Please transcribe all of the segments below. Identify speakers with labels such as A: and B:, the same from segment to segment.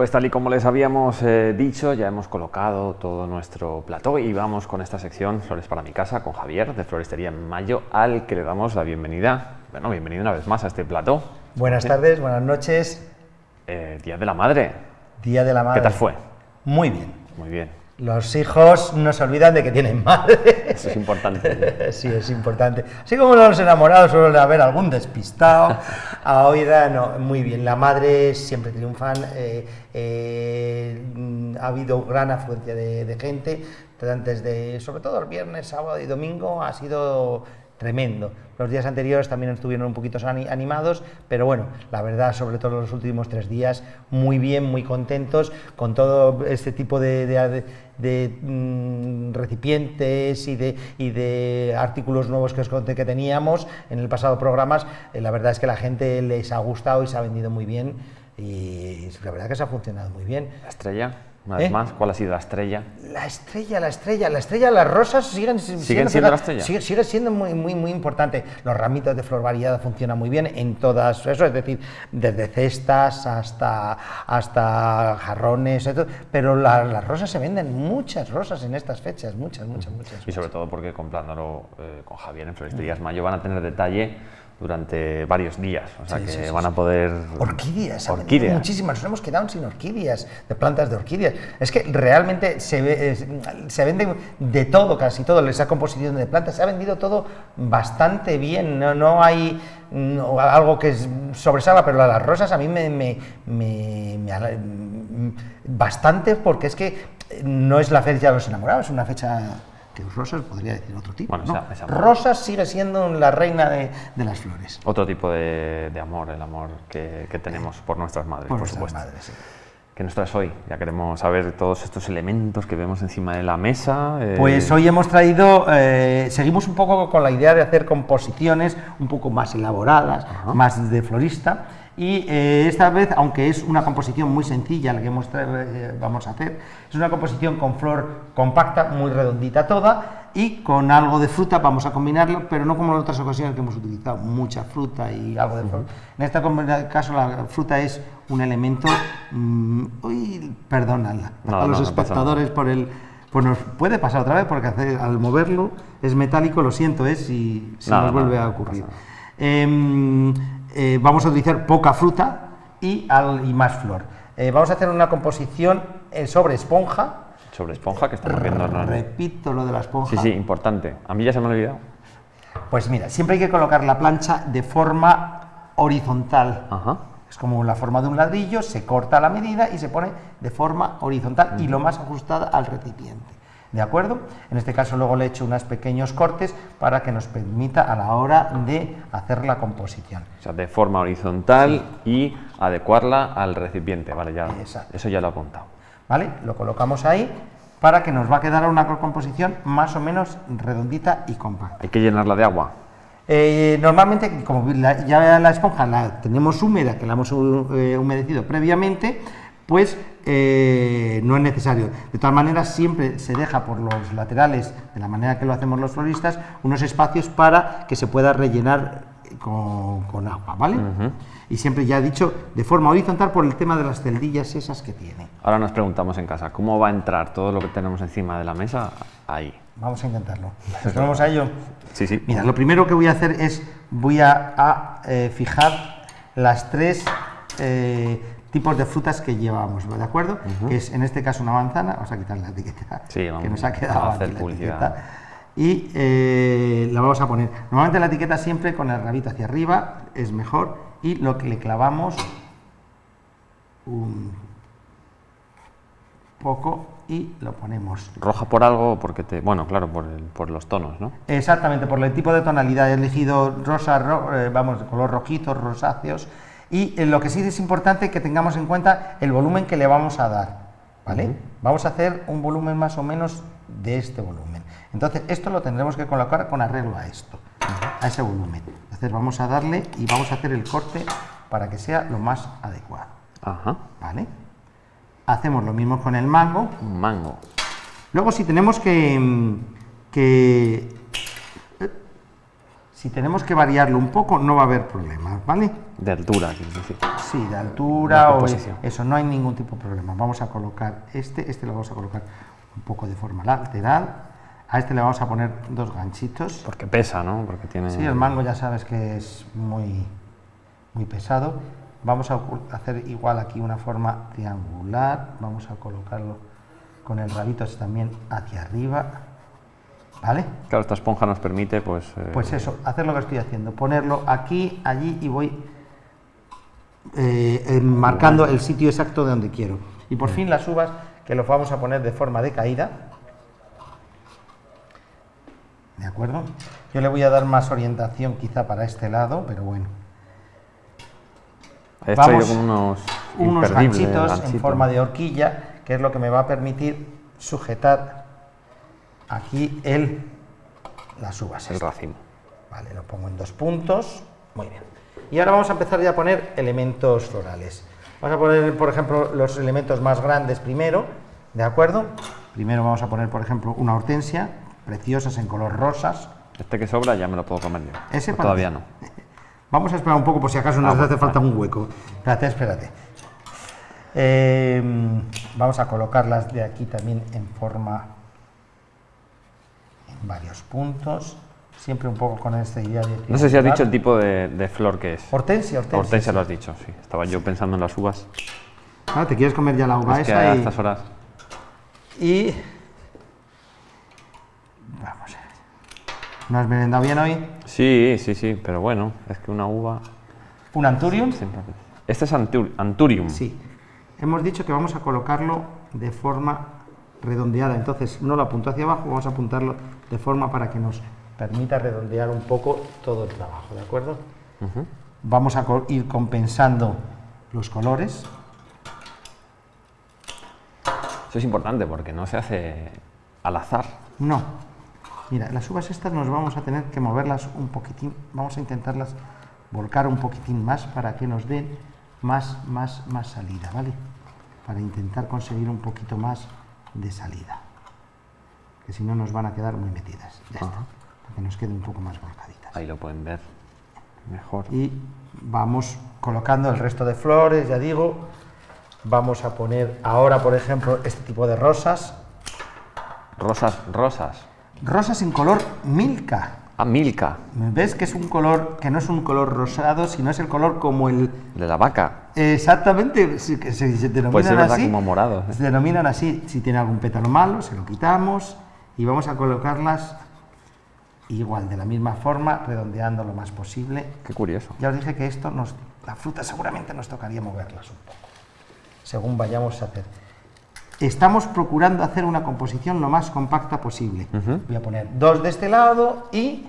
A: Pues tal y como les habíamos eh, dicho, ya hemos colocado todo nuestro plató y vamos con esta sección Flores para mi casa con Javier de Floristería en Mayo, al que le damos la bienvenida. Bueno, bienvenido una vez más a este plató.
B: Buenas tardes, buenas noches.
A: Eh, Día de la Madre.
B: Día de la Madre.
A: ¿Qué tal fue?
B: Muy bien.
A: Muy bien.
B: Los hijos no se olvidan de que tienen madre.
A: Eso es importante.
B: sí, es importante. Así como los enamorados suelen haber algún despistado, ahora no, muy bien. La madre siempre triunfan. Eh, eh, ha habido gran afluencia de, de gente, antes de, sobre todo el viernes, sábado y domingo, ha sido tremendo. Los días anteriores también estuvieron un poquito animados, pero bueno, la verdad, sobre todo los últimos tres días, muy bien, muy contentos con todo este tipo de, de, mm, recipientes y de, y de artículos nuevos que os conté que teníamos en el pasado programas. Eh, la verdad es que la gente les ha gustado y se ha vendido muy bien y la verdad que se ha funcionado muy bien.
A: ¿La estrella? Una vez ¿Eh? más, ¿cuál ha sido la estrella?
B: La estrella, la estrella, la estrella, las rosas siguen,
A: ¿Siguen siendo, la estrella.
B: Sigue, sigue, siendo muy, muy, muy importante. Los ramitos de flor variada funcionan muy bien en todas, eso es decir, desde cestas hasta, hasta jarrones, pero las rosas se venden, muchas rosas en estas fechas, muchas, muchas, muchas.
A: Y sobre todo porque comprándolo eh, con Javier en Floristerías Mayo van a tener detalle durante varios días, o sea que van a poder...
B: Orquídeas, orquídeas. muchísimas, nos hemos quedado sin orquídeas, de plantas de orquídeas. Es que realmente se, ve, se vende de todo, casi todo, esa composición de plantas, se ha vendido todo bastante bien, no, no hay algo que sobresalga, pero las rosas a mí me, me, me, me bastante porque es que no es la fecha de los enamorados, es una fecha Rosas podría decir otro tipo. Rosas sigue siendo la reina de, las flores.
A: Otro tipo de, amor, el amor que, tenemos por nuestras madres, por, supuesto.
B: Madres,
A: ¿Qué nos traes hoy? Ya queremos saber todos estos elementos que vemos encima de la mesa.
B: Eh. Pues hoy hemos traído, eh, seguimos un poco con la idea de hacer composiciones un poco más elaboradas, más de florista. Y eh, esta vez, aunque es una composición muy sencilla la que eh, vamos a hacer, es una composición con flor compacta, muy redondita toda, y con algo de fruta vamos a combinarlo, pero no como en otras ocasiones que hemos utilizado mucha fruta y algo de flor. En este caso la fruta es un elemento... Mmm, uy, perdónala a los espectadores por el... Pues nos puede pasar otra vez porque al moverlo es metálico, lo siento, es si, si nos vuelve a ocurrir. Eh, vamos a utilizar poca fruta y, más flor. Eh, vamos a hacer una composición eh, sobre esponja.
A: Sobre esponja, que estamos viendo.
B: Repito lo de la esponja.
A: Sí, sí, importante. A mí ya se me ha olvidado.
B: Pues mira, siempre hay que colocar la plancha de forma horizontal. Es como la forma de un ladrillo, se corta la medida y se pone de forma horizontal y lo más ajustada al recipiente. ¿De acuerdo? En este caso luego le he hecho unos pequeños cortes para que nos permita a la hora de hacer la composición.
A: O sea, de forma horizontal y adecuarla al recipiente, ¿vale? Ya, eso ya lo he apuntado.
B: ¿Vale? Lo colocamos ahí para que nos va a quedar una composición más o menos redondita y compacta.
A: ¿Hay que llenarla de agua?
B: Eh, normalmente, como ya la esponja la tenemos húmeda, que la hemos eh, humedecido previamente, pues eh, no es necesario. De todas maneras, siempre se deja por los laterales, de la manera que lo hacemos los floristas, unos espacios para que se pueda rellenar con, agua, ¿vale? Y siempre ya he dicho, de forma horizontal por el tema de las celdillas esas que tiene.
A: Ahora nos preguntamos en casa, ¿cómo va a entrar todo lo que tenemos encima de la mesa ahí?
B: Vamos a intentarlo. ¿Nos vamos a ello?
A: Sí, sí.
B: Mira, lo primero que voy a hacer es, voy a, eh, fijar las tres eh, tipos de frutas que llevamos, ¿de acuerdo? Que es en este caso una manzana, vamos a quitar la etiqueta que nos ha quedado
A: a hacer publicidad.
B: y eh, la vamos a poner. Normalmente la etiqueta siempre con el rabito hacia arriba es mejor y lo que le clavamos un poco y lo ponemos.
A: ¿Roja por algo? porque te Bueno, claro, por, por los tonos, ¿no?
B: Exactamente, por el tipo de tonalidad. He elegido rosa, eh, vamos, de color rojizo, rosáceos, y en lo que sí es importante que tengamos en cuenta el volumen que le vamos a dar, ¿vale? Vamos a hacer un volumen más o menos de este volumen. Entonces, esto lo tendremos que colocar con arreglo a esto, a ese volumen. Entonces, vamos a darle y vamos a hacer el corte para que sea lo más adecuado.
A: Ajá.
B: ¿Vale? Hacemos lo mismo con el mango.
A: Mango.
B: Luego, si tenemos que, que Si tenemos que variarlo un poco, no va a haber problemas, ¿vale?
A: De altura, quiero decir.
B: Sí, de altura o eso, no hay ningún tipo de problema. Vamos a colocar este, este lo vamos a colocar un poco de forma lateral. A este le vamos a poner dos ganchitos.
A: Porque pesa, ¿no? Porque tiene...
B: Sí, el mango ya sabes que es muy, muy pesado. Vamos a hacer igual aquí una forma triangular. Vamos a colocarlo con el rabito así también hacia arriba. ¿Vale?
A: Claro, esta esponja nos permite, pues... eh,
B: Pues eso, hacer lo que estoy haciendo. Ponerlo aquí, allí y voy eh, eh, marcando el sitio exacto de donde quiero. Y por fin las uvas que los vamos a poner de forma de caída. ¿De acuerdo? Yo le voy a dar más orientación quizá para este lado, pero bueno.
A: He
B: vamos,
A: con unos...
B: Unos ganchitos en forma de horquilla, que es lo que me va a permitir sujetar aquí el, las uvas.
A: El racimo.
B: Vale, lo pongo en dos puntos. Muy bien. Y ahora vamos a empezar ya a poner elementos florales. Vamos a poner, por ejemplo, los elementos más grandes primero, ¿de acuerdo? Primero vamos a poner, por ejemplo, una hortensia, preciosas en color rosas.
A: Este que sobra ya me lo puedo comer yo.
B: Ese para
A: todavía no.
B: Vamos a esperar un poco por si acaso nos
A: Ah,
B: hace falta un hueco. Espérate, espérate. Eh, vamos a colocarlas de aquí también en forma varios puntos. Siempre un poco con esta idea de...
A: No sé si has dicho el tipo de, de flor que es.
B: Hortensia, hortensia.
A: Hortensia lo has dicho, sí. Estaba yo pensando en las uvas.
B: Ah, ¿Te quieres comer ya la uva
A: es que
B: esa?
A: a
B: y-
A: estas horas...
B: Y. Vamos a ver. ¿No has merendado bien hoy?
A: Sí, sí, sí, pero bueno, es que una uva...
B: ¿Un Anturium?
A: Este es antur- Anturium.
B: Sí. Hemos dicho que vamos a colocarlo de forma redondeada. Entonces, no lo apunto hacia abajo, vamos a apuntarlo de forma para que nos permita redondear un poco todo el trabajo, ¿de acuerdo? Vamos a co- ir compensando los colores.
A: Eso es importante porque no se hace al azar.
B: No. Mira, las uvas estas nos vamos a tener que moverlas un poquitín. Vamos a intentarlas volcar un poquitín más para que nos den más, más, más salida, ¿vale? Para intentar conseguir un poquito más de salida. Que si no nos van a quedar muy metidas. Ya está. Para que nos queden un poco más volcaditas.
A: Ahí lo pueden ver mejor.
B: Y vamos colocando el resto de flores, ya digo. Vamos a poner ahora, por ejemplo, este tipo de rosas.
A: Rosas, rosas.
B: Rosas en color milka.
A: Ah, Milka,
B: ¿Ves que es un color que no es un color rosado, sino es el color como el
A: de la vaca.
B: exactamente que se, se denominan
A: Pues es
B: así.
A: como morado, ¿eh?
B: Se denominan así. Si tiene algún pétalo malo, se lo quitamos y vamos a colocarlas igual de la misma forma, redondeando lo más posible.
A: Qué curioso.
B: Ya os dije que esto nos, la fruta seguramente nos tocaría moverlas un poco, según vayamos a hacer. Estamos procurando hacer una composición lo más compacta posible. Voy a poner dos de este lado y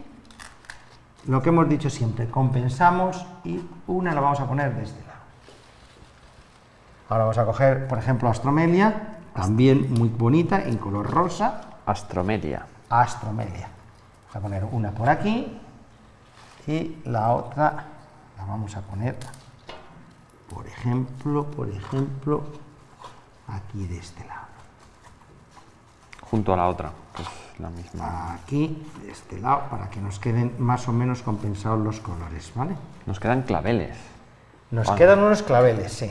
B: lo que hemos dicho siempre, compensamos y una la vamos a poner de este lado. Ahora vamos a coger, por ejemplo, astromelia, también muy bonita, en color rosa,
A: Astromelia.
B: astromelia. Vamos a poner una por aquí y la otra la vamos a poner, por ejemplo, por ejemplo, aquí de este lado.
A: Junto a la otra, que es la misma.
B: Aquí, de este lado, para que nos queden más o menos compensados los colores, ¿vale?
A: Nos quedan claveles.
B: Nos quedan unos claveles, sí.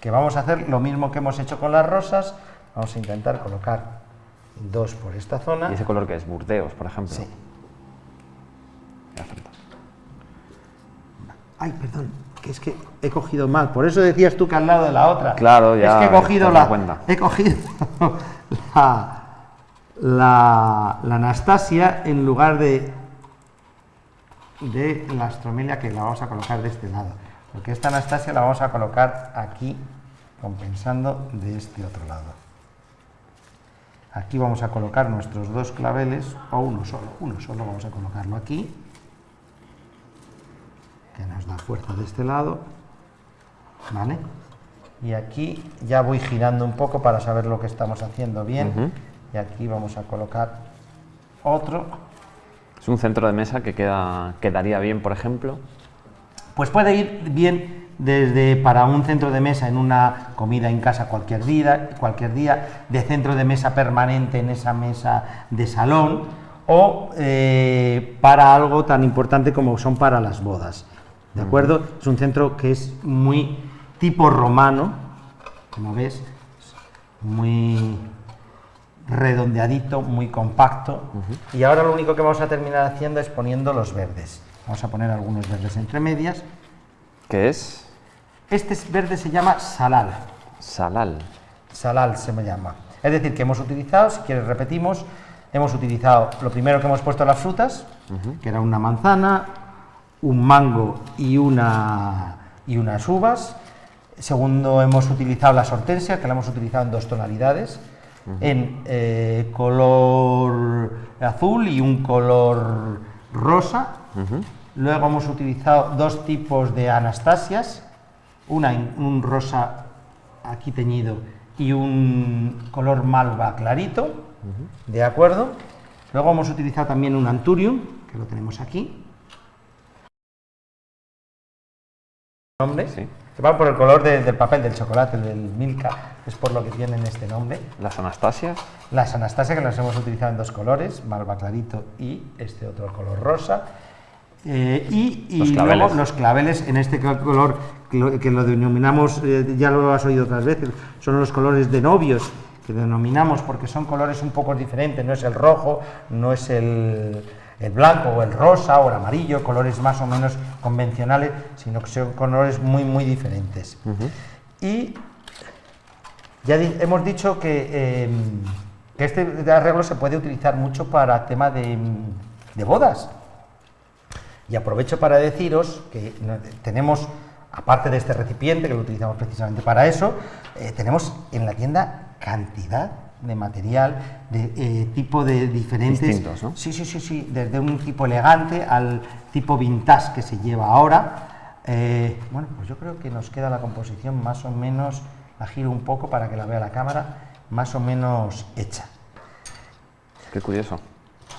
B: Que vamos a hacer lo mismo que hemos hecho con las rosas. Vamos a intentar colocar dos por esta zona.
A: ¿Y ese color que es? Burdeos, por ejemplo.
B: Sí. Ay, perdón, que es que he cogido mal. Por eso decías tú que al lado de la otra.
A: Claro, ya
B: Es que he cogido la.
A: cuenta.
B: He cogido la, la, la Anastasia en lugar de de la astromelia que la vamos a colocar de este lado. Porque esta Anastasia la vamos a colocar aquí, compensando de este otro lado. Aquí vamos a colocar nuestros dos claveles, o uno solo, uno solo vamos a colocarlo aquí que nos da fuerza de este lado, ¿vale? Y aquí ya voy girando un poco para saber lo que estamos haciendo bien. Y aquí vamos a colocar otro.
A: Es un centro de mesa que queda, quedaría bien, por ejemplo.
B: Pues puede ir bien desde para un centro de mesa en una comida en casa cualquier día, cualquier día, de centro de mesa permanente en esa mesa de salón, o eh, para algo tan importante como son para las bodas. ¿De acuerdo? Es un centro que es muy tipo romano, como ves, muy redondeadito, muy compacto. Y ahora lo único que vamos a terminar haciendo es poniendo los verdes. Vamos a poner algunos verdes entre medias.
A: ¿Qué es?
B: Este verde se llama salal.
A: Salal.
B: Salal se me llama. Es decir, que hemos utilizado, si quieres repetimos, hemos utilizado lo primero que hemos puesto las frutas, que era una manzana, un mango y, una, y unas uvas. Segundo, hemos utilizado la hortensia, que la hemos utilizado en dos tonalidades, en eh, color azul y un color rosa. Luego hemos utilizado dos tipos de anastasias, una en un rosa aquí teñido y un color malva clarito, ¿de acuerdo? Luego hemos utilizado también un anturium, que lo tenemos aquí. Nombre,
A: Sí.
B: que va por el color de- del papel del chocolate, del Milka, es por lo que tienen este nombre.
A: Las Anastasias.
B: Las Anastasia que las hemos utilizado en dos colores, malva clarito y este otro color rosa. Eh, y y
A: Los
B: luego
A: claveles.
B: los claveles en este color que lo, denominamos, eh, ya lo has oído otras veces, son los colores de novios que denominamos porque son colores un poco diferentes, no es el rojo, no es el, el blanco o el rosa o el amarillo, colores más o menos convencionales, sino que son colores muy muy diferentes. Y ya hemos dicho que, eh, que este arreglo se puede utilizar mucho para tema de, de bodas. Y aprovecho para deciros que tenemos, aparte de este recipiente, que lo utilizamos precisamente para eso, eh, tenemos en la tienda cantidad de material de eh, tipo de diferentes...
A: Distintos, ¿no?
B: Sí, sí, sí, sí, desde un tipo elegante al tipo vintage que se lleva ahora. Eh, bueno, pues yo creo que nos queda la composición más o menos, la giro un poco para que la vea la cámara, más o menos hecha.
A: Qué curioso.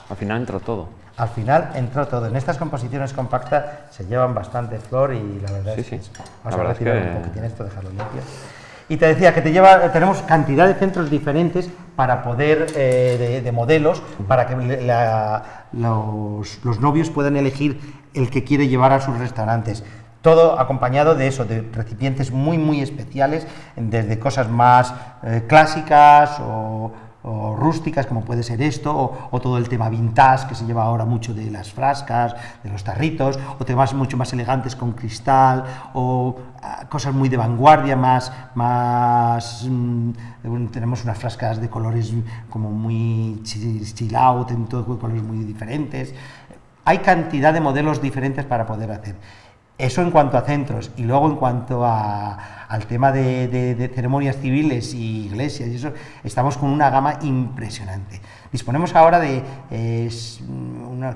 A: Al final entró todo.
B: Al final entró todo. En estas composiciones compactas se llevan bastante flor y la verdad
A: Sí,
B: es que
A: sí.
B: Vamos a
A: verdad es
B: retirar
A: que-
B: un poquitín esto, dejarlo limpio. Y te decía que te lleva, tenemos cantidad de centros diferentes para poder, eh, de, de modelos, para que le- la- los, los novios puedan elegir el que quiere llevar a sus restaurantes. Todo acompañado de eso, de recipientes muy, muy especiales, desde cosas más eh, clásicas o, o rústicas, como puede ser esto, o, todo el tema vintage, que se lleva ahora mucho de las frascas, de los tarritos, o temas mucho más elegantes con cristal, o ah, cosas muy de vanguardia, más, más mm, bueno, tenemos unas frascas de colores como muy chi- chill out, en todo colores muy diferentes. Hay cantidad de modelos diferentes para poder hacer. Eso en cuanto a centros y luego en cuanto al tema de, ceremonias civiles y iglesias y eso, estamos con una gama impresionante. Disponemos ahora de eh,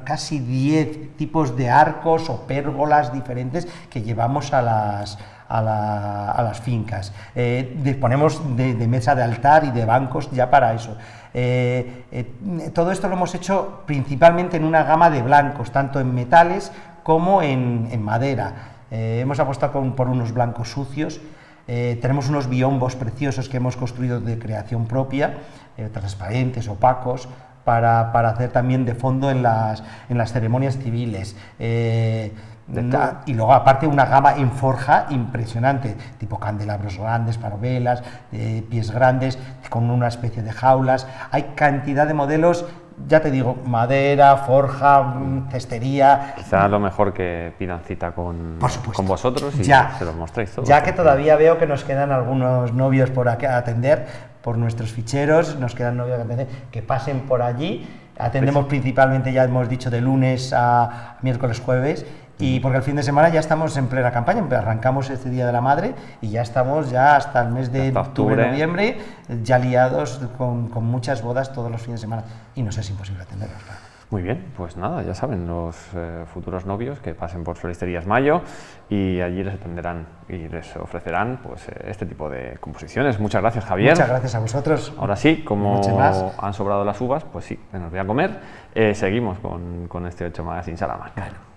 B: casi 10 tipos de arcos o pérgolas diferentes que llevamos a las, a, la- a las fincas. Eh, disponemos de, de mesa de altar y de bancos ya para eso. Eh, eh, todo esto lo hemos hecho principalmente en una gama de blancos, tanto en metales como en, madera. Eh, hemos apostado por unos blancos sucios. Eh, tenemos unos biombos preciosos que hemos construido de creación propia, eh, transparentes, opacos, para, para hacer también de fondo en las, en las ceremonias civiles. Eh,
A: Todo.
B: y luego aparte una gama en forja impresionante, tipo candelabros grandes para velas, eh, pies grandes, con una especie de jaulas. Hay cantidad de modelos, ya te digo, madera, forja, mm, cestería.
A: Quizá lo mejor que pidan cita con, con vosotros y
B: Ya.
A: se lo mostréis todo.
B: Ya que todavía veo que nos quedan algunos novios por atender, por nuestros ficheros, nos quedan novios que atender, que pasen por allí. Atendemos principalmente, ya hemos dicho, de lunes a miércoles, jueves, y porque el fin de semana ya estamos en plena campaña, arrancamos este Día de la Madre y ya estamos ya hasta el mes de octubre,
A: octubre.
B: noviembre, ya liados con, con muchas bodas todos los fines de semana y nos es imposible atenderlos.
A: Muy bien, pues nada, ya saben, los eh, futuros novios que pasen por Floristerías Mayo y allí les atenderán y les ofrecerán pues, eh, este tipo de composiciones. Muchas gracias, Javier.
B: Muchas gracias a vosotros.
A: Ahora sí, como han sobrado las uvas, pues sí, me las voy a comer. Eh, seguimos con, con este 8 Magazine Salamanca.